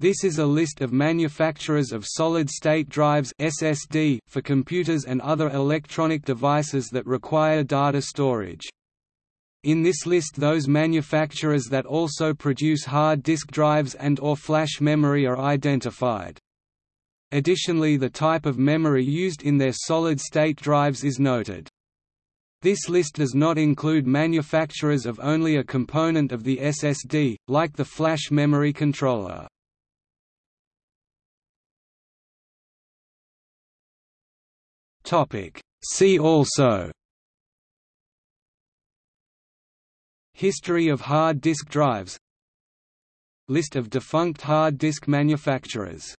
This is a list of manufacturers of solid-state drives SSD for computers and other electronic devices that require data storage. In this list those manufacturers that also produce hard disk drives and or flash memory are identified. Additionally the type of memory used in their solid-state drives is noted. This list does not include manufacturers of only a component of the SSD, like the flash memory controller. See also History of hard disk drives. List of defunct hard disk manufacturers